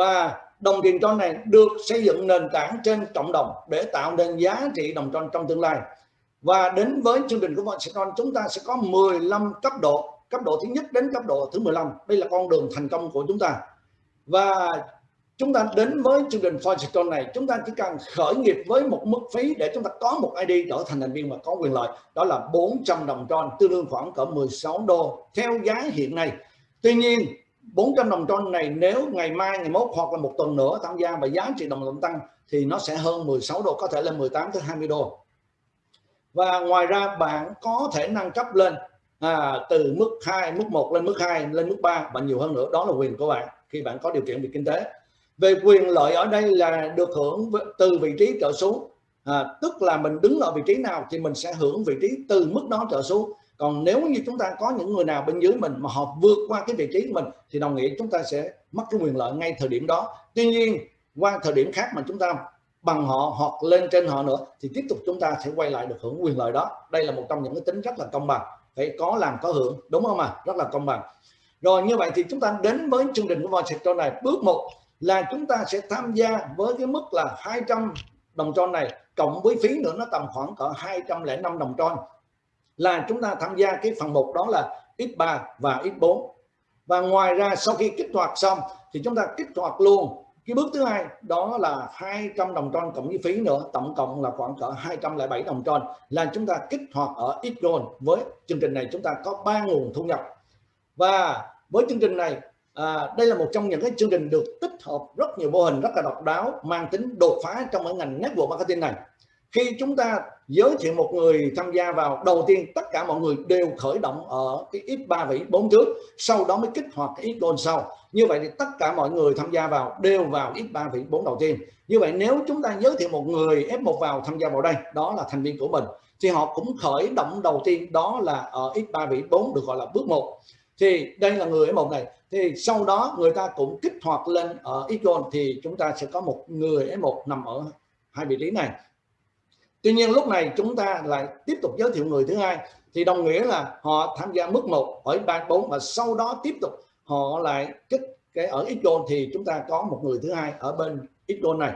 và đồng tiền tron này được xây dựng nền tảng trên cộng đồng để tạo nên giá trị đồng tron trong tương lai. Và đến với chương trình của Voice chúng ta sẽ có 15 cấp độ. Cấp độ thứ nhất đến cấp độ thứ 15 đây là con đường thành công của chúng ta. Và chúng ta đến với chương trình Voice này, chúng ta chỉ cần khởi nghiệp với một mức phí để chúng ta có một ID trở thành thành viên và có quyền lợi. Đó là 400 đồng tron tương đương khoảng cỡ 16 đô theo giá hiện nay. Tuy nhiên 400 đồng tron này nếu ngày mai ngày mốt hoặc là một tuần nữa tham gia và giá trị đồng lượng tăng thì nó sẽ hơn 16 đô có thể lên 18 tới 20 đô và ngoài ra bạn có thể nâng cấp lên à, từ mức 2 mức 1 lên mức 2 lên mức 3 và nhiều hơn nữa. Đó là quyền của bạn khi bạn có điều kiện về kinh tế. Về quyền lợi ở đây là được hưởng từ vị trí trở xuống à, tức là mình đứng ở vị trí nào thì mình sẽ hưởng vị trí từ mức đó trở xuống còn nếu như chúng ta có những người nào bên dưới mình mà họ vượt qua cái vị trí của mình, thì đồng nghĩa chúng ta sẽ mất cái quyền lợi ngay thời điểm đó. Tuy nhiên, qua thời điểm khác mà chúng ta bằng họ hoặc lên trên họ nữa, thì tiếp tục chúng ta sẽ quay lại được hưởng quyền lợi đó. Đây là một trong những cái tính rất là công bằng. Phải có làm có hưởng, đúng không ạ? À? rất là công bằng. Rồi, như vậy thì chúng ta đến với chương trình của Voice Sector này. Bước một là chúng ta sẽ tham gia với cái mức là 200 đồng tròn này, cộng với phí nữa nó tầm khoảng cỡ 205 đồng tròn là chúng ta tham gia cái phần mục đó là X3 và X4 và ngoài ra sau khi kích hoạt xong thì chúng ta kích hoạt luôn. Cái bước thứ hai đó là 200 đồng tròn cộng với phí nữa tổng cộng là khoảng cỡ 207 đồng tròn là chúng ta kích hoạt ở Xgold với chương trình này chúng ta có ba nguồn thu nhập. Và với chương trình này à, đây là một trong những cái chương trình được tích hợp rất nhiều mô hình rất là độc đáo mang tính đột phá trong cái ngành network marketing này khi chúng ta giới thiệu một người tham gia vào, đầu tiên tất cả mọi người đều khởi động ở cái x3 và x4 trước sau đó mới kích hoạt cái x sau. Như vậy thì tất cả mọi người tham gia vào đều vào x3 và x4 đầu tiên. Như vậy nếu chúng ta giới thiệu một người F1 vào tham gia vào đây, đó là thành viên của mình, thì họ cũng khởi động đầu tiên đó là ở x3 và x4 được gọi là bước 1 thì đây là người F1 này. Thì sau đó người ta cũng kích hoạt lên ở x thì chúng ta sẽ có một người F1 nằm ở hai vị trí này tuy nhiên lúc này chúng ta lại tiếp tục giới thiệu người thứ hai thì đồng nghĩa là họ tham gia mức 1 ở 3 4 và sau đó tiếp tục họ lại kích cái ở Xgon thì chúng ta có một người thứ hai ở bên Xgon này.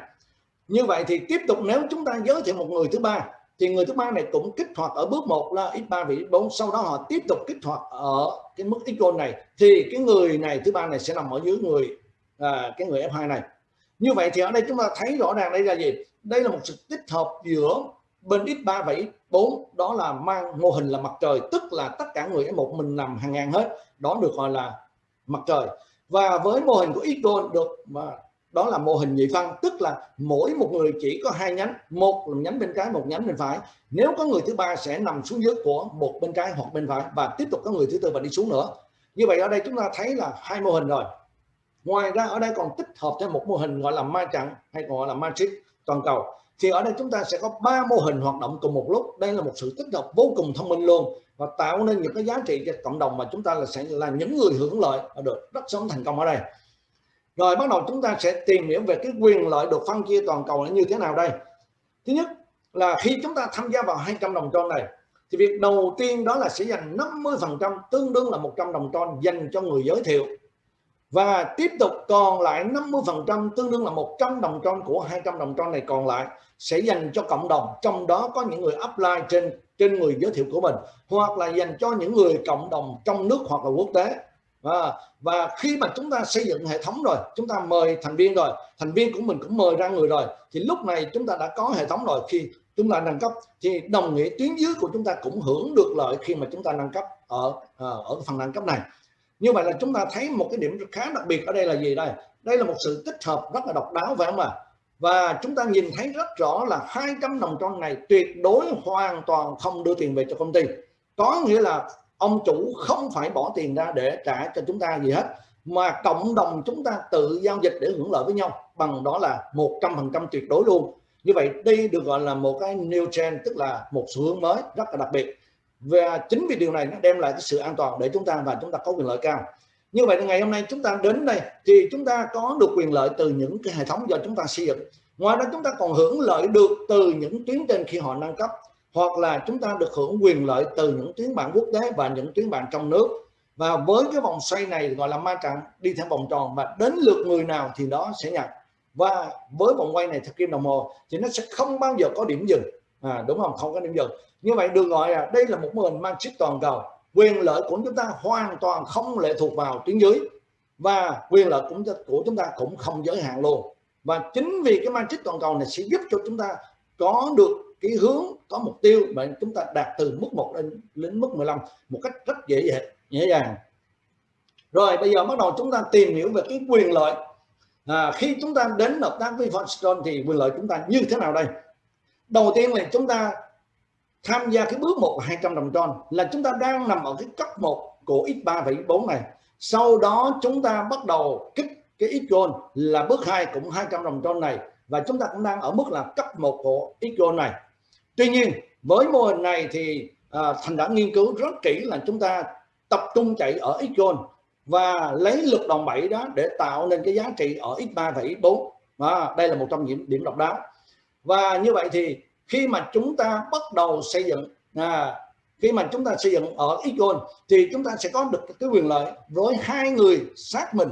Như vậy thì tiếp tục nếu chúng ta giới thiệu một người thứ ba thì người thứ ba này cũng kích hoạt ở bước 1 là x3 vị x4 sau đó họ tiếp tục kích hoạt ở cái mức Xgon này thì cái người này thứ ba này sẽ nằm ở dưới người à, cái người F2 này. Như vậy thì ở đây chúng ta thấy rõ ràng đây là gì? Đây là một sự tích hợp giữa bên X374 đó là mang mô hình là mặt trời, tức là tất cả người một mình nằm hàng ngàn hết, đó được gọi là mặt trời. Và với mô hình của Xgon được mà, đó là mô hình nhị phân, tức là mỗi một người chỉ có hai nhánh, một là nhánh bên trái, một nhánh bên phải. Nếu có người thứ ba sẽ nằm xuống dưới của một bên trái hoặc bên phải và tiếp tục có người thứ tư và đi xuống nữa. Như vậy ở đây chúng ta thấy là hai mô hình rồi. Ngoài ra ở đây còn tích hợp thêm một mô hình gọi là ma trận, hay còn gọi là matrix toàn cầu thì ở đây chúng ta sẽ có ba mô hình hoạt động cùng một lúc. Đây là một sự tích hợp vô cùng thông minh luôn và tạo nên những cái giá trị cho cộng đồng mà chúng ta là sẽ là những người hưởng lợi và được rất sống thành công ở đây. Rồi bắt đầu chúng ta sẽ tìm hiểu về cái quyền lợi được phân chia toàn cầu là như thế nào đây. Thứ nhất là khi chúng ta tham gia vào 200 đồng tròn này, thì việc đầu tiên đó là sẽ dành 50 phần trăm, tương đương là 100 đồng tròn dành cho người giới thiệu và tiếp tục còn lại 50% tương đương là 100 đồng tròn của 200 đồng tròn này còn lại sẽ dành cho cộng đồng. Trong đó có những người apply trên trên người giới thiệu của mình hoặc là dành cho những người cộng đồng trong nước hoặc là quốc tế. Và, và khi mà chúng ta xây dựng hệ thống rồi chúng ta mời thành viên rồi thành viên của mình cũng mời ra người rồi thì lúc này chúng ta đã có hệ thống rồi. Khi chúng ta nâng cấp thì đồng nghĩa tuyến dưới của chúng ta cũng hưởng được lợi khi mà chúng ta nâng cấp ở à, ở phần nâng cấp này như vậy là chúng ta thấy một cái điểm khá đặc biệt ở đây là gì đây? Đây là một sự tích hợp rất là độc đáo, phải không ạ? Và chúng ta nhìn thấy rất rõ là 200 đồng tròn này tuyệt đối hoàn toàn không đưa tiền về cho công ty. Có nghĩa là ông chủ không phải bỏ tiền ra để trả cho chúng ta gì hết, mà cộng đồng chúng ta tự giao dịch để hưởng lợi với nhau, bằng đó là 100% tuyệt đối luôn. Như vậy đây được gọi là một cái new trend, tức là một xu hướng mới rất là đặc biệt và chính vì điều này nó đem lại cái sự an toàn để chúng ta và chúng ta có quyền lợi cao. Như vậy ngày hôm nay chúng ta đến đây thì chúng ta có được quyền lợi từ những cái hệ thống do chúng ta xây dựng. Ngoài ra chúng ta còn hưởng lợi được từ những tuyến trên khi họ nâng cấp, hoặc là chúng ta được hưởng quyền lợi từ những tuyến bản quốc tế và những tuyến bản trong nước. Và với cái vòng xoay này gọi là ma trận đi theo vòng tròn và đến lượt người nào thì đó sẽ nhận. Và với vòng quay này theo kim đồng hồ thì nó sẽ không bao giờ có điểm dừng à, đúng không? Không có điểm dừng. Như vậy được gọi là đây là một mô hình mang chip toàn cầu. Quyền lợi của chúng ta hoàn toàn không lệ thuộc vào tuyến dưới. Và quyền lợi cũng của chúng ta cũng không giới hạn luôn. Và chính vì cái mang chip toàn cầu này sẽ giúp cho chúng ta có được cái hướng có mục tiêu mà chúng ta đạt từ mức 1 đến, đến mức 15 một cách rất dễ dàng dễ dàng. Rồi bây giờ bắt đầu chúng ta tìm hiểu về cái quyền lợi. À, khi chúng ta đến hợp tác với Foxconn thì quyền lợi chúng ta như thế nào đây? Đầu tiên là chúng ta tham gia cái bước 1 200 đồng tròn là chúng ta đang nằm ở cái cấp 1 của X3,4 này. Sau đó chúng ta bắt đầu kích cái X là bước 2 cũng 200 đồng tròn này và chúng ta cũng đang ở mức là cấp 1 của X này. Tuy nhiên với mô hình này thì à, thành đã nghiên cứu rất kỹ là chúng ta tập trung chạy ở X và lấy lực đòn bẩy đó để tạo nên cái giá trị ở x3,4 à, đây là một trong những điểm độc đáo và như vậy thì khi mà chúng ta bắt đầu xây dựng à, khi mà chúng ta xây dựng ở Xcon thì chúng ta sẽ có được cái quyền lợi với hai người sát mình.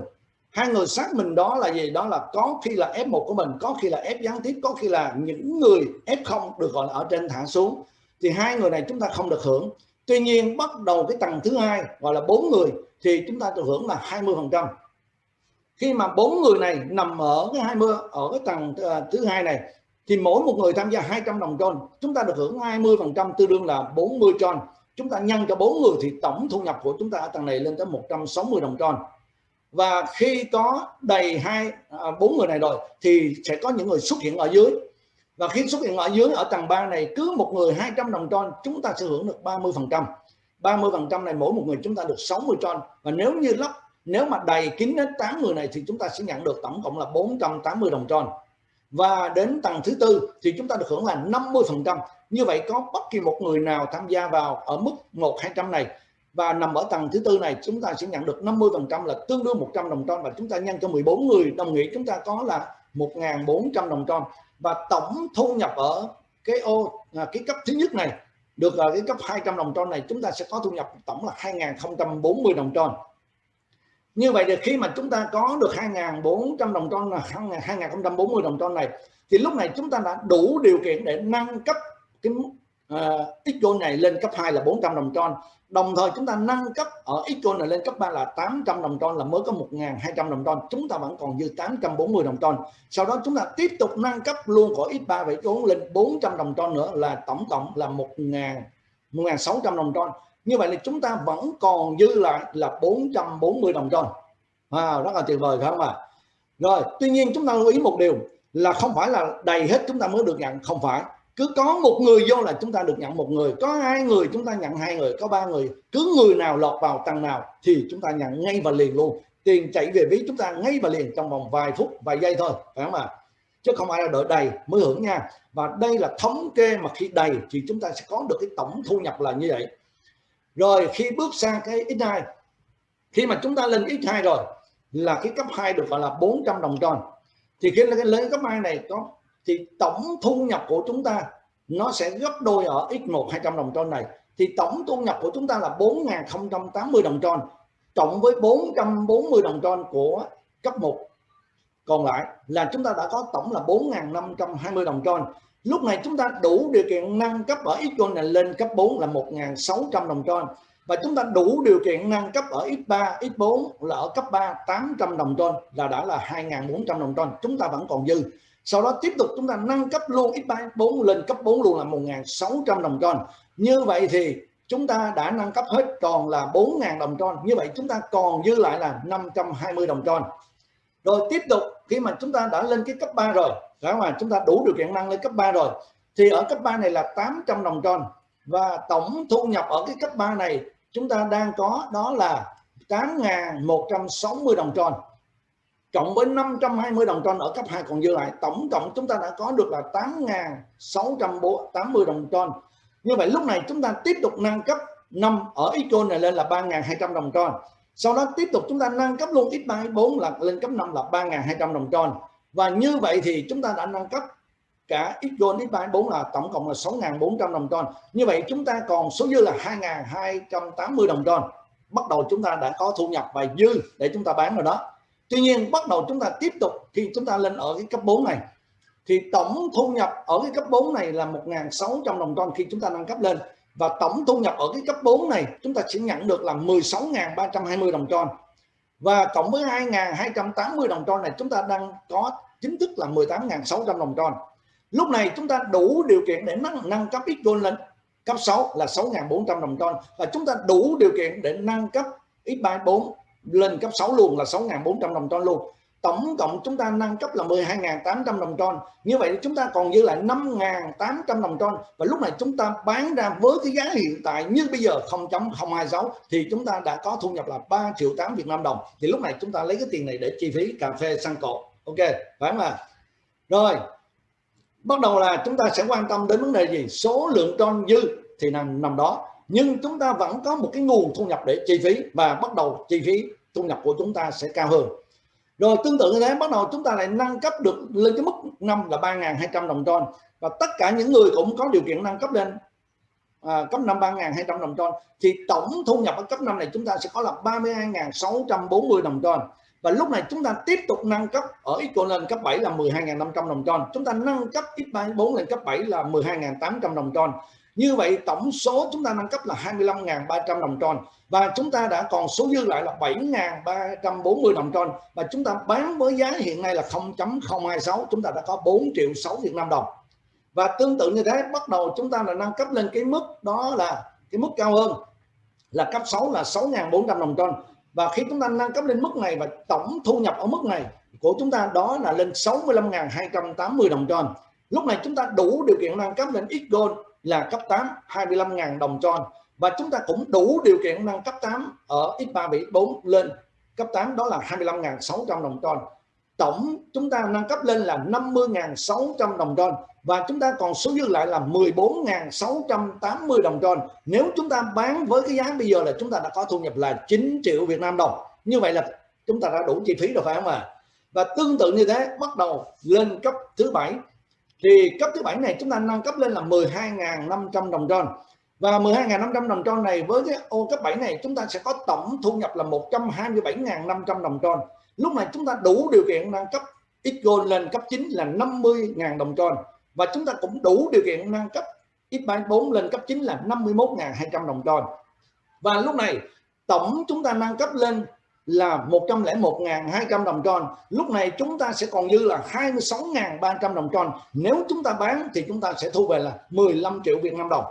Hai người sát mình đó là gì? Đó là có khi là F1 của mình có khi là F gián tiếp có khi là những người F0 được gọi là ở trên thả xuống. Thì hai người này chúng ta không được hưởng. Tuy nhiên bắt đầu cái tầng thứ hai gọi là bốn người thì chúng ta được hưởng là 20 phần trăm. Khi mà bốn người này nằm ở cái 20 ở cái tầng à, thứ hai này thì mỗi một người tham gia 200 đồng tròn chúng ta được hưởng 20 phần trăm tương đương là 40 tròn chúng ta nhân cho bốn người thì tổng thu nhập của chúng ta ở tầng này lên tới 160 đồng tròn và khi có đầy hai à, bốn người này rồi thì sẽ có những người xuất hiện ở dưới. Và khi xuất hiện ở dưới ở tầng 3 này cứ một người 200 đồng tròn chúng ta sẽ hưởng được 30 phần trăm. 30 phần trăm này mỗi một người chúng ta được 60 tròn và nếu như lắp nếu mà đầy kín đến 8 người này thì chúng ta sẽ nhận được tổng cộng là 480 đồng tròn và đến tầng thứ tư thì chúng ta được hưởng là 50% như vậy có bất kỳ một người nào tham gia vào ở mức 1 200 này và nằm ở tầng thứ tư này, chúng ta sẽ nhận được 50% là tương đương 100 đồng tròn và chúng ta nhân cho 14 người đồng nghĩa chúng ta có là 1.400 đồng tròn và tổng thu nhập ở cái ô à, cái cấp thứ nhất này, được ở cái cấp 200 đồng tròn này, chúng ta sẽ có thu nhập tổng là 2040 đồng tròn như vậy thì khi mà chúng ta có được 2.400 đồng tròn là 2040 đồng tròn này thì lúc này chúng ta đã đủ điều kiện để nâng cấp cái uh, này lên cấp 2 là 400 đồng tròn đồng thời chúng ta nâng cấp ở XGO này lên cấp 3 là 800 đồng tròn là mới có 1.200 đồng tròn chúng ta vẫn còn dư 840 đồng tròn sau đó chúng ta tiếp tục nâng cấp luôn của X3 vậy trốn lên 400 đồng tròn nữa là tổng cộng là 1.000 1.600 đồng tròn như vậy là chúng ta vẫn còn dư lại là 440 đồng tròn à, rất là tuyệt vời phải không ạ? Rồi tuy nhiên chúng ta lưu ý một điều là không phải là đầy hết chúng ta mới được nhận. Không phải. Cứ có một người vô là chúng ta được nhận một người. Có hai người chúng ta nhận hai người. Có ba người. Cứ người nào lọt vào tầng nào thì chúng ta nhận ngay và liền luôn. Tiền chạy về ví chúng ta ngay và liền trong vòng vài phút vài giây thôi phải không ạ? Chứ không ai là đợi đầy mới hưởng nha. Và đây là thống kê mà khi đầy thì chúng ta sẽ có được cái tổng thu nhập là như vậy rồi khi bước sang cái x2 khi mà chúng ta lên x2 rồi, là cái cấp 2 được gọi là 400 đồng tròn. Thì khi lên cấp 2 này có, thì tổng thu nhập của chúng ta nó sẽ gấp đôi ở x1 200 đồng tròn này. Thì tổng thu nhập của chúng ta là 4.080 đồng tròn, cộng với 440 đồng tròn của cấp 1 còn lại là chúng ta đã có tổng là 4.520 đồng tròn lúc này chúng ta đủ điều kiện nâng cấp ở x này lên cấp 4 là 1.600 đồng tròn và chúng ta đủ điều kiện nâng cấp ở x3 x4 là ở cấp 3 800 đồng tròn là đã là 2.400 đồng tròn chúng ta vẫn còn dư. Sau đó tiếp tục chúng ta nâng cấp luôn x3 X4 lên cấp 4 luôn là 1.600 đồng tròn như vậy thì chúng ta đã nâng cấp hết còn là 4.000 đồng tròn như vậy chúng ta còn dư lại là 520 đồng tròn rồi tiếp tục khi mà chúng ta đã lên cái cấp 3 rồi đó mà chúng ta đủ điều kiện năng lên cấp 3 rồi, thì ở cấp 3 này là 800 đồng tròn. Và tổng thu nhập ở cái cấp 3 này chúng ta đang có đó là 8.160 đồng tròn, cộng với 520 đồng tròn ở cấp 2 còn dư lại, tổng cộng chúng ta đã có được là 8.680 đồng tròn. Như vậy lúc này chúng ta tiếp tục nâng cấp, năm ở icon này lên là 3.200 đồng tròn sau đó tiếp tục chúng ta nâng cấp luôn x3 x4 là lên cấp 5 là 3.200 đồng tròn và như vậy thì chúng ta đã nâng cấp cả x-gold x3 4 là tổng cộng là 6.400 đồng tròn như vậy chúng ta còn số dư là 2.280 đồng tròn bắt đầu chúng ta đã có thu nhập và dư để chúng ta bán rồi đó. Tuy nhiên, bắt đầu chúng ta tiếp tục khi chúng ta lên ở cái cấp 4 này, thì tổng thu nhập ở cái cấp 4 này là 1.600 đồng con khi chúng ta nâng cấp lên và tổng thu nhập ở cái cấp 4 này chúng ta sẽ nhận được là 16.320 đồng tròn. và cộng với 2.280 đồng tròn này chúng ta đang có chính thức là 18.600 đồng tròn. lúc này chúng ta đủ điều kiện để nâng, nâng cấp X lên cấp 6 là 6.400 đồng tròn. và chúng ta đủ điều kiện để nâng cấp X34 lên cấp 6 luôn là 6.400 đồng tròn luôn tổng cộng chúng ta nâng cấp là 12.800 đồng tròn như vậy chúng ta còn dư lại 5.800 đồng tròn và lúc này chúng ta bán ra với cái giá hiện tại như bây giờ 0.026 thì chúng ta đã có thu nhập là 3 triệu 8 Việt Nam đồng. Thì lúc này chúng ta lấy cái tiền này để chi phí cà phê xăng cộ. Ok, phải không ạ? Rồi, bắt đầu là chúng ta sẽ quan tâm đến vấn đề gì? Số lượng tròn dư thì nằm nằm đó. Nhưng chúng ta vẫn có một cái nguồn thu nhập để chi phí và bắt đầu chi phí thu nhập của chúng ta sẽ cao hơn rồi tương tự như thế bắt đầu chúng ta lại nâng cấp được lên cái mức năm là 3.200 đồng tròn và tất cả những người cũng có điều kiện nâng cấp lên à, cấp năm 3.200 đồng tròn thì tổng thu nhập ở cấp năm này chúng ta sẽ có là 32.640 đồng tròn và lúc này chúng ta tiếp tục nâng cấp ở X lên cấp 7 là 12.500 đồng tròn chúng ta nâng cấp X4 lên cấp 7 là 12.800 đồng tròn như vậy, tổng số chúng ta nâng cấp là 25.300 đồng tròn và chúng ta đã còn số dư lại là 7.340 đồng tròn và chúng ta bán với giá hiện nay là 0.026 chúng ta đã có 4 triệu 6 Việt Nam đồng và tương tự như thế, bắt đầu chúng ta là nâng cấp lên cái mức đó là, cái mức cao hơn là cấp 6 là 6.400 đồng tròn và khi chúng ta nâng cấp lên mức này và tổng thu nhập ở mức này của chúng ta đó là lên 65.280 đồng tròn. lúc này chúng ta đủ điều kiện nâng cấp lên X Gold là cấp 8 25.000 đồng tròn và chúng ta cũng đủ điều kiện nâng cấp 8 ở X3 bị 4 lên. Cấp 8 đó là 25.600 đồng tròn tổng chúng ta nâng cấp lên là 50.600 đồng tròn và chúng ta còn số dư lại là 14.680 đồng tròn nếu chúng ta bán với cái giá bây giờ là chúng ta đã có thu nhập là 9 triệu Việt Nam đồng. Như vậy là chúng ta đã đủ chi phí rồi, phải không ạ? À? và tương tự như thế, bắt đầu lên cấp thứ bảy thì cấp thứ bảy này chúng ta nâng cấp lên là 12.500 đồng tròn. Và 12.500 đồng tròn này với cái ô cấp 7 này chúng ta sẽ có tổng thu nhập là 127.500 đồng tròn. Lúc này chúng ta đủ điều kiện nâng cấp X Gold lên cấp 9 là 50.000 đồng tròn. Và chúng ta cũng đủ điều kiện nâng cấp X34 lên cấp 9 là 51.200 đồng tròn. Và lúc này tổng chúng ta nâng cấp lên là 101.200 đồng tròn. Lúc này chúng ta sẽ còn dư là 26.300 đồng tròn. Nếu chúng ta bán thì chúng ta sẽ thu về là 15 triệu Việt Nam đồng.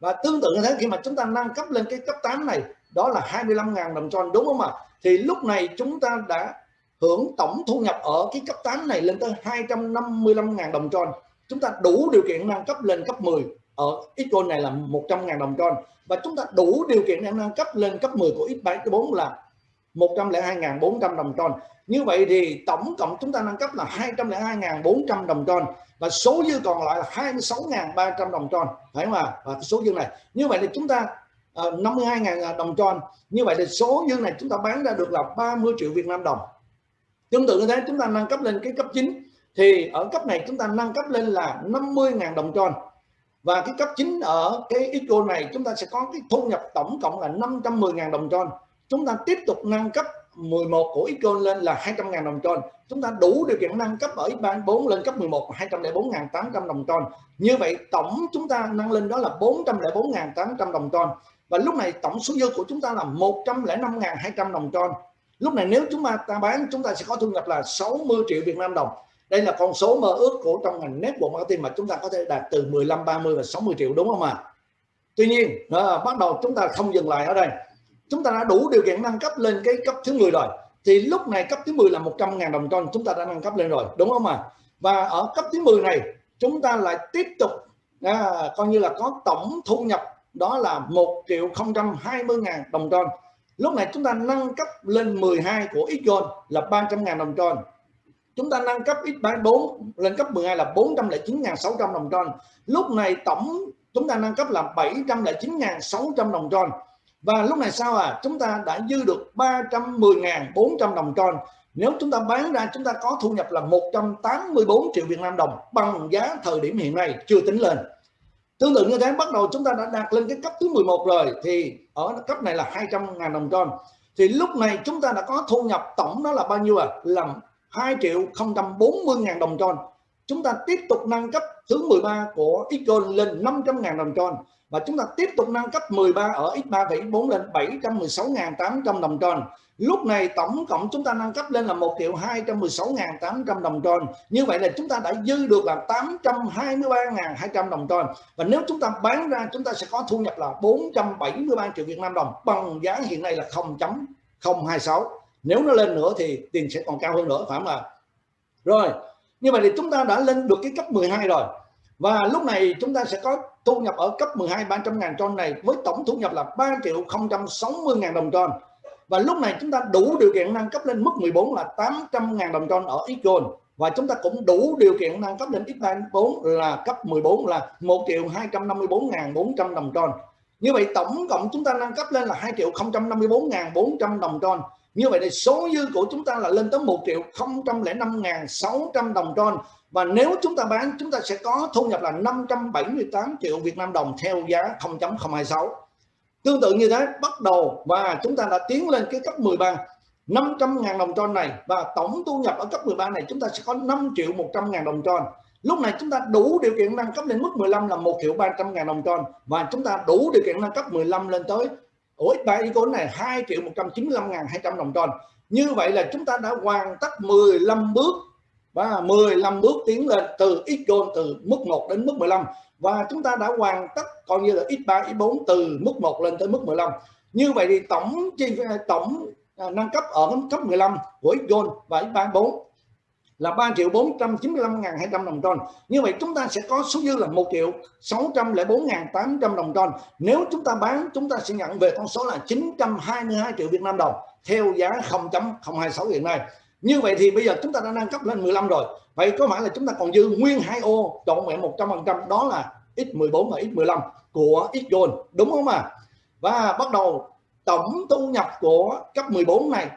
Và tương tự như thế, khi mà chúng ta nâng cấp lên cái cấp 8 này, đó là 25.000 đồng tròn, đúng không ạ? Thì lúc này chúng ta đã hưởng tổng thu nhập ở cái cấp 8 này lên tới 255.000 đồng tròn. Chúng ta đủ điều kiện nâng cấp lên cấp 10 ở X này là 100.000 đồng tròn. Và chúng ta đủ điều kiện để nâng cấp lên cấp 10 của X4 là 102.400 đồng tròn. như vậy thì tổng cộng chúng ta nâng cấp là 202.400 đồng tròn và số dư còn lại là 26.300 đồng tròn. phải không ạ và số dư này như vậy thì chúng ta ờ, uh, 52.000 đồng tròn. như vậy thì số dư này chúng ta bán ra được là 30 triệu Việt Nam đồng tương tự như thế chúng ta nâng cấp lên cái cấp 9 thì ở cấp này chúng ta nâng cấp lên là 50.000 đồng tròn và cái cấp 9 ở cái Eco này chúng ta sẽ có cái thu nhập tổng cộng là 510.000 đồng tròn chúng ta tiếp tục nâng cấp 11 của Icon lên là 200.000 đồng tròn chúng ta đủ điều kiện nâng cấp ở ban 4 lên cấp 11 204.800 đồng tròn như vậy tổng chúng ta nâng lên đó là 404.800 đồng tròn và lúc này tổng số dư của chúng ta là 105.200 đồng tròn lúc này nếu chúng ta, ta bán chúng ta sẽ có thu nhập là 60 triệu Việt Nam đồng. Đây là con số mơ ước của trong ngành network marketing mà chúng ta có thể đạt từ 15 30 và 60 triệu đúng không ạ? À? Tuy nhiên à, bắt đầu chúng ta không dừng lại ở đây chúng ta đã đủ điều kiện nâng cấp lên cái cấp thứ 10 rồi. Thì lúc này cấp thứ 10 là 100.000 đồng con chúng ta đã nâng cấp lên rồi đúng không ạ? À? và ở cấp thứ 10 này chúng ta lại tiếp tục à, coi như là có tổng thu nhập đó là 1 triệu 020 ngàn đồng ton. Lúc này chúng ta nâng cấp lên 12 của Xgon là 300 ngàn đồng ton. Chúng ta nâng cấp X4 lên cấp 12 là 409.600 đồng ton. Lúc này tổng chúng ta nâng cấp là 709.600 đồng ton và lúc này sao à? Chúng ta đã dư được 310.400 đồng tròn nếu chúng ta bán ra, chúng ta có thu nhập là 184 triệu Việt Nam đồng bằng giá thời điểm hiện nay, chưa tính lên. Tương tự như thế, bắt đầu chúng ta đã đạt lên cái cấp thứ 11 rồi, thì ở cấp này là 200.000 đồng tròn thì lúc này chúng ta đã có thu nhập tổng đó là bao nhiêu à? Là 2 triệu 040 ngàn đồng tròn chúng ta tiếp tục nâng cấp thứ 13 của Xcon lên 500 ngàn đồng tròn và chúng ta tiếp tục nâng cấp 13 ở X3,4 lên 716.800 đồng tròn. Lúc này tổng cộng chúng ta nâng cấp lên là 1 triệu 216.800 đồng tròn. Như vậy là chúng ta đã dư được là 823.200 đồng tròn. Và nếu chúng ta bán ra chúng ta sẽ có thu nhập là 473 triệu Việt Nam đồng bằng giá hiện nay là 0.026 nếu nó lên nữa thì tiền sẽ còn cao hơn nữa phải không ạ? Rồi như vậy thì chúng ta đã lên được cái cấp 12 rồi và lúc này chúng ta sẽ có thu nhập ở cấp 12 300 ngàn tròn này với tổng thu nhập là 3 triệu 060 ngàn đồng tròn và lúc này chúng ta đủ điều kiện nâng cấp lên mức 14 là 800 ngàn đồng tròn ở Eagle và chúng ta cũng đủ điều kiện nâng cấp lên X4 là cấp 14 là 1 triệu 254 ngàn 400 đồng tròn như vậy tổng cộng chúng ta nâng cấp lên là 2 triệu 054 ngàn 400 đồng tròn như vậy thì số dư của chúng ta là lên tới 1 triệu 005 ngàn 600 đồng tròn và nếu chúng ta bán, chúng ta sẽ có thu nhập là 578 triệu Việt Nam đồng theo giá 0.026 tương tự như thế, bắt đầu và chúng ta đã tiến lên cái cấp 13 500 ngàn đồng tròn này và tổng thu nhập ở cấp 13 này chúng ta sẽ có 5 triệu 100 ngàn đồng tròn. Lúc này chúng ta đủ điều kiện nâng cấp lên mức 15 là 1 triệu 300 ngàn đồng tròn và chúng ta đủ điều kiện nâng cấp 15 lên tới ủa x3 icon này 2 triệu 195 ngàn 200 đồng tròn. Như vậy là chúng ta đã hoàn tất 15 bước và 15 bước tiến lên từ x từ mức 1 đến mức 15 và chúng ta đã hoàn tất coi như là x3 x4 từ mức 1 lên tới mức 15 như vậy thì tổng chi tổng à, nâng cấp ở cấp 15 của x và x3 x4 là 3 triệu 495.200 đồng tròn. Như vậy chúng ta sẽ có số dư là 1 triệu 604.800 đồng tròn. Nếu chúng ta bán chúng ta sẽ nhận về con số là 922 triệu Việt Nam đồng theo giá 0.026 hiện nay như vậy thì bây giờ chúng ta đã nâng cấp lên 15 rồi vậy có phải là chúng ta còn dư nguyên hai ô trọn vẹn 100 phần trăm đó là x14 và x15 của xgold, đúng không ạ à? và bắt đầu tổng thu nhập của cấp 14 này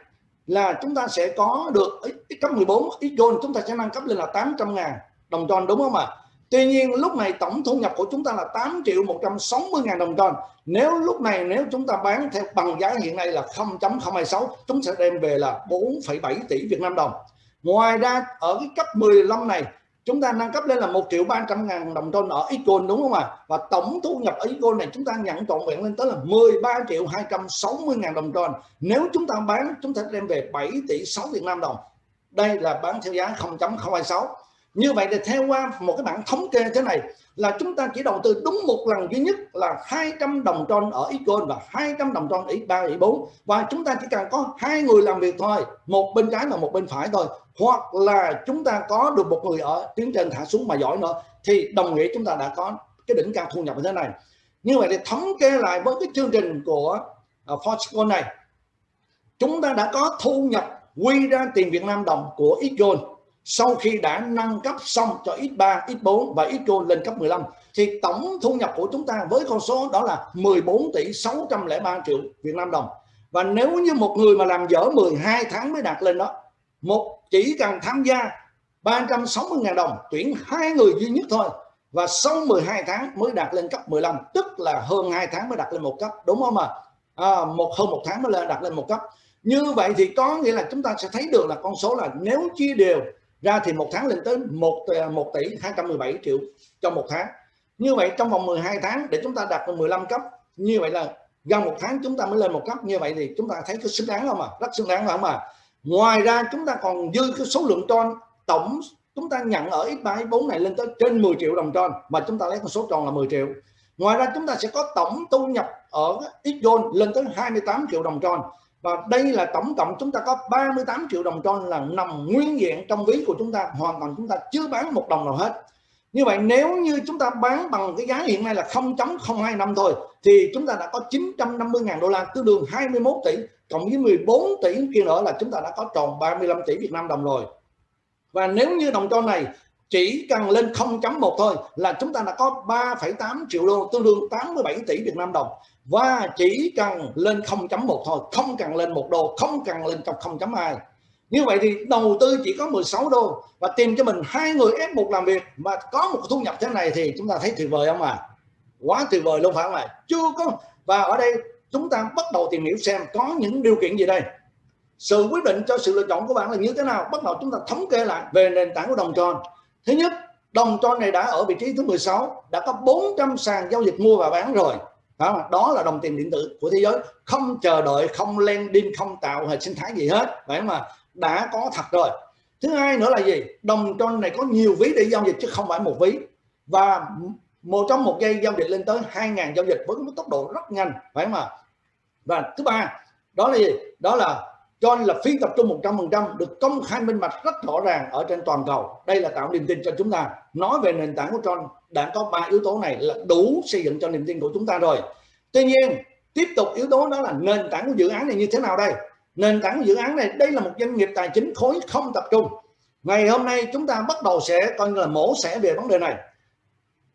là chúng ta sẽ có được cấp 14 xgold chúng ta sẽ nâng cấp lên là 800 ngàn đồng tròn, đúng không ạ à? Tuy nhiên lúc này tổng thu nhập của chúng ta là 8 triệu 160 ngàn đồng ton. Nếu lúc này nếu chúng ta bán theo bằng giá hiện nay là 0.026, chúng sẽ đem về là 4,7 tỷ Việt Nam đồng. Ngoài ra ở cái cấp 15 này chúng ta nâng cấp lên là 1 triệu 300 ngàn đồng ton ở Icon đúng không ạ? À? Và tổng thu nhập ở Icon này chúng ta nhận trọn vẹn lên tới là 13 triệu 260 ngàn đồng ton. Nếu chúng ta bán chúng ta đem về 7 tỷ 6 Việt Nam đồng. Đây là bán theo giá 0.026 như vậy thì theo qua một cái bảng thống kê thế này là chúng ta chỉ đầu tư đúng một lần duy nhất là 200 đồng tròn ở Icon và 200 đồng tròn ở X3, X4 và chúng ta chỉ cần có hai người làm việc thôi một bên trái và một bên phải thôi. Hoặc là chúng ta có được một người ở tuyến trên thả xuống mà giỏi nữa thì đồng nghĩa chúng ta đã có cái đỉnh cao thu nhập như thế này. Như vậy thì thống kê lại với cái chương trình của uh, Foxconn này. Chúng ta đã có thu nhập quy ra tiền Việt Nam đồng của Icon sau khi đã nâng cấp xong cho X3, X4 và X lên cấp 15 thì tổng thu nhập của chúng ta với con số đó là 14 tỷ 603 triệu Việt Nam đồng và nếu như một người mà làm dở 12 tháng mới đạt lên đó một chỉ cần tham gia 360.000 đồng tuyển hai người duy nhất thôi và sau 12 tháng mới đạt lên cấp 15 tức là hơn 2 tháng mới đạt lên một cấp đúng không ạ à? à, một hơn một tháng mới lên đạt lên một cấp như vậy thì có nghĩa là chúng ta sẽ thấy được là con số là nếu chia đều ra thì một tháng lên tới 1, 1 à, tỷ 217 triệu trong một tháng. Như vậy trong vòng 12 tháng để chúng ta đạt được 15 cấp như vậy là gần một tháng chúng ta mới lên một cấp. Như vậy thì chúng ta thấy có xứng đáng không à rất xứng đáng không à ngoài ra chúng ta còn dư cái số lượng tròn tổng chúng ta nhận ở X3 4 này lên tới trên 10 triệu đồng tròn mà chúng ta lấy con số tròn là 10 triệu. Ngoài ra chúng ta sẽ có tổng thu nhập ở X lên tới 28 triệu đồng tròn và đây là tổng cộng chúng ta có 38 triệu đồng tròn là nằm nguyên diện trong ví của chúng ta. Hoàn toàn chúng ta chưa bán một đồng nào hết. Như vậy, nếu như chúng ta bán bằng cái giá hiện nay là 0.025 thôi, thì chúng ta đã có 950 ngàn đô la, tương đương 21 tỷ, cộng với 14 tỷ kia nữa là chúng ta đã có tròn 35 tỷ Việt Nam đồng rồi. Và nếu như đồng tròn này chỉ cần lên 0.1 thôi là chúng ta đã có 3,8 triệu đô tương đương 87 tỷ Việt Nam đồng. Và chỉ cần lên 0.1 thôi không cần lên một đô không cần lên trong 0.2 như vậy thì đầu tư chỉ có 16 đô và tìm cho mình hai người F1 làm việc mà có một thu nhập thế này thì chúng ta thấy tuyệt vời không à quá tuyệt vời luôn phải không ạ? Chưa có. Và ở đây chúng ta bắt đầu tìm hiểu xem có những điều kiện gì đây. Sự quyết định cho sự lựa chọn của bạn là như thế nào bắt đầu chúng ta thống kê lại về nền tảng của đồng tròn thứ nhất đồng tròn này đã ở vị trí thứ 16 đã có 400 sàn giao dịch mua và bán rồi. Đó, đó là đồng tiền điện tử của thế giới. Không chờ đợi không lending, không tạo hệ sinh thái gì hết. Phải mà đã có thật rồi. Thứ hai nữa là gì? Đồng tròn này có nhiều ví để giao dịch chứ không phải một ví. Và một trong một giây giao dịch lên tới 2.000 giao dịch với tốc độ rất nhanh. Phải mà và thứ ba đó là gì? Đó là cho nên là phi tập trung 100% được công khai minh bạch rất rõ ràng ở trên toàn cầu. Đây là tạo niềm tin cho chúng ta. Nói về nền tảng của Tron đã có ba yếu tố này là đủ xây dựng cho niềm tin của chúng ta rồi. Tuy nhiên, tiếp tục yếu tố đó là nền tảng của dự án này như thế nào đây? Nền tảng của dự án này, đây là một doanh nghiệp tài chính khối không tập trung. Ngày hôm nay chúng ta bắt đầu sẽ coi như là mổ xẻ về vấn đề này.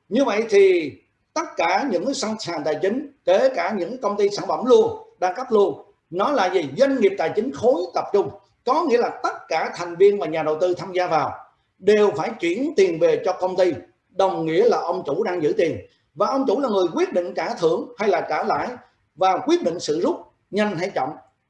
Như vậy thì tất cả những sàn sẵn sàng tài chính, kể cả những công ty sản phẩm luôn, đa cấp luôn nó là gì? Doanh nghiệp tài chính khối tập trung. Có nghĩa là tất cả thành viên và nhà đầu tư tham gia vào đều phải chuyển tiền về cho công ty. Đồng nghĩa là ông chủ đang giữ tiền. Và ông chủ là người quyết định trả thưởng hay là trả lãi và quyết định sự rút nhanh hay chậm.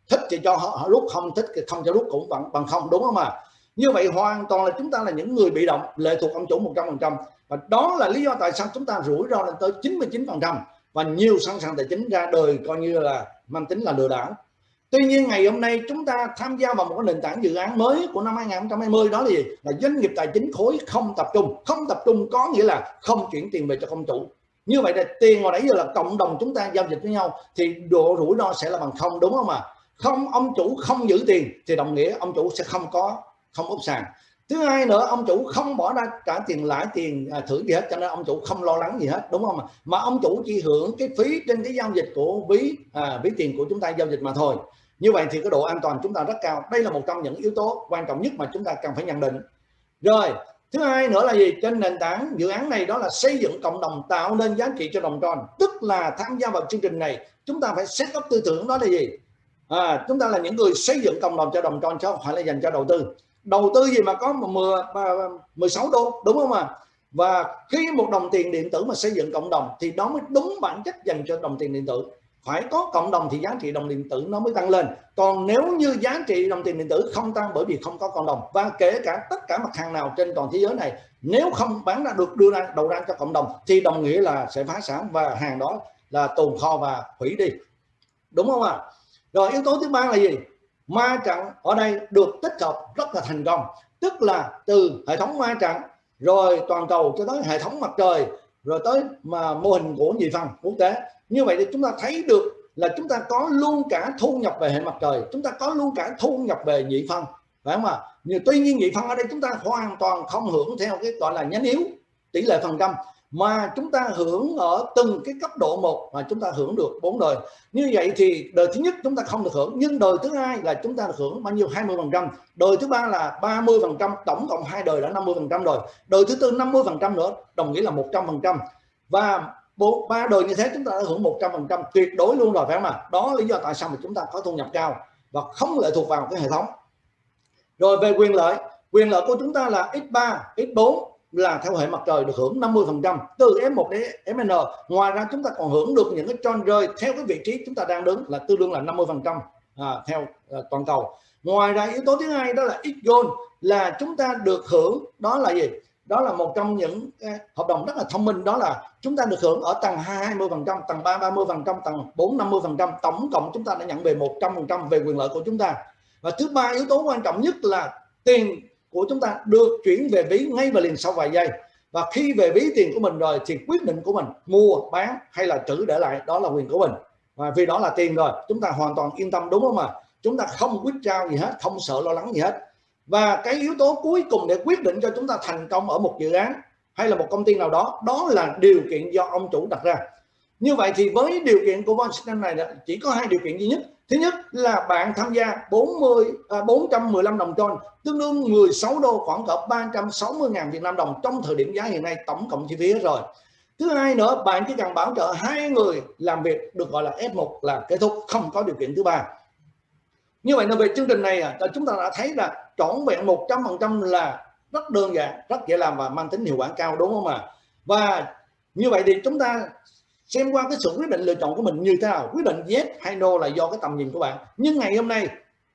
Thích thì cho họ, rút không thích thì không cho rút cũng bằng bằng không đúng không ạ? Như vậy hoàn toàn là chúng ta là những người bị động lệ thuộc ông chủ 100% và đó là lý do tại sao chúng ta rủi ro lên tới 99% và nhiều sẵn sàng tài chính ra đời coi như là mang tính là lừa đảo. Tuy nhiên ngày hôm nay chúng ta tham gia vào một cái nền tảng dự án mới của năm 2020 đó là gì? Là doanh nghiệp tài chính khối không tập trung. Không tập trung có nghĩa là không chuyển tiền về cho công chủ. Như vậy là tiền hồi nãy giờ là cộng đồng chúng ta giao dịch với nhau thì độ rủi ro sẽ là bằng không, đúng không ạ? À? Không, ông chủ không giữ tiền thì đồng nghĩa ông chủ sẽ không có, không úp sàn. Thứ hai nữa ông chủ không bỏ ra trả tiền lãi tiền à, gì hết cho nên ông chủ không lo lắng gì hết đúng không? Mà ông chủ chỉ hưởng cái phí trên cái giao dịch của ví à, ví tiền của chúng ta giao dịch mà thôi. Như vậy thì cái độ an toàn chúng ta rất cao. Đây là một trong những yếu tố quan trọng nhất mà chúng ta cần phải nhận định. Rồi thứ hai nữa là gì? Trên nền tảng dự án này đó là xây dựng cộng đồng tạo nên giá trị cho đồng tròn. Tức là tham gia vào chương trình này chúng ta phải set up tư tưởng đó là gì? À, chúng ta là những người xây dựng cộng đồng cho đồng tròn chứ không phải là dành cho đầu tư đầu tư gì mà có 10, 16 đô đúng không ạ à? và khi một đồng tiền điện tử mà xây dựng cộng đồng thì đó mới đúng bản chất dành cho đồng tiền điện tử phải có cộng đồng thì giá trị đồng điện tử nó mới tăng lên còn nếu như giá trị đồng tiền điện tử không tăng bởi vì không có cộng đồng và kể cả tất cả mặt hàng nào trên toàn thế giới này nếu không bán ra được đưa ra đầu ra cho cộng đồng thì đồng nghĩa là sẽ phá sản và hàng đó là tồn kho và hủy đi đúng không ạ à? rồi yếu tố thứ ba là gì ma trận ở đây được tích hợp rất là thành công, tức là từ hệ thống ma trận, rồi toàn cầu cho tới hệ thống mặt trời, rồi tới mà mô hình của nhị phân quốc tế. Như vậy thì chúng ta thấy được là chúng ta có luôn cả thu nhập về hệ mặt trời, chúng ta có luôn cả thu nhập về nhị phân phải không ạ? Nhưng tuy nhiên nhị phân ở đây chúng ta hoàn toàn không hưởng theo cái gọi là nhánh yếu, tỷ lệ phần trăm mà chúng ta hưởng ở từng cái cấp độ một mà chúng ta hưởng được bốn đời. Như vậy thì đời thứ nhất chúng ta không được hưởng, nhưng đời thứ hai là chúng ta được hưởng bao nhiêu? 20 phần trăm. Đời thứ ba là 30 phần trăm, tổng cộng hai đời đã 50 phần trăm rồi. Đời thứ tư 50 phần trăm nữa, đồng nghĩa là 100 phần trăm. Và bộ, ba đời như thế chúng ta đã hưởng 100 phần trăm, tuyệt đối luôn rồi, phải không ạ? Đó là lý do tại sao mà chúng ta có thu nhập cao và không lệ thuộc vào cái hệ thống. Rồi về quyền lợi. Quyền lợi của chúng ta là x3 x4 là theo hệ mặt trời được hưởng 50 phần trăm từ F1 đến MN ngoài ra chúng ta còn hưởng được những cái tròn rơi theo cái vị trí chúng ta đang đứng là tương đương là 50 phần trăm à, theo à, toàn cầu. Ngoài ra yếu tố thứ hai đó là x gold là chúng ta được hưởng đó là gì? Đó là một trong những à, hợp đồng rất là thông minh đó là chúng ta được hưởng ở tầng 20 phần trăm tầng 3 30 phần trăm tầng 4 50 phần trăm. Tổng cộng chúng ta đã nhận về 100 phần trăm về quyền lợi của chúng ta. Và thứ ba yếu tố quan trọng nhất là tiền của chúng ta được chuyển về ví ngay và liền sau vài giây. Và khi về ví tiền của mình rồi thì quyết định của mình mua, bán hay là trữ để lại, đó là quyền của mình. Và vì đó là tiền rồi, chúng ta hoàn toàn yên tâm đúng không ạ? Chúng ta không quyết trao gì hết, không sợ lo lắng gì hết. Và cái yếu tố cuối cùng để quyết định cho chúng ta thành công ở một dự án hay là một công ty nào đó đó là điều kiện do ông chủ đặt ra. Như vậy thì với điều kiện của Von này chỉ có hai điều kiện duy nhất thứ nhất là bạn tham gia 40 à, 415 đồng tròn tương đương 16 đô khoảng cỡ 360 ngàn Việt Nam đồng trong thời điểm giá hiện nay tổng cộng chi phí hết rồi. Thứ hai nữa bạn chỉ cần bảo trợ hai người làm việc được gọi là F1 là kết thúc không có điều kiện thứ ba. Như vậy là về chương trình này à, chúng ta đã thấy là trọn vẹn 100% là rất đơn giản rất dễ làm và mang tính hiệu quả cao đúng không ạ? Và như vậy thì chúng ta xem qua cái sự quyết định lựa chọn của mình như thế nào. Quyết định yes hay no là do cái tầm nhìn của bạn. Nhưng ngày hôm nay,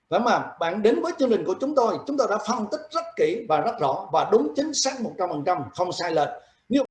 phải mà bạn đến với chương trình của chúng tôi chúng tôi đã phân tích rất kỹ và rất rõ và đúng, chính xác 100% không sai lệch.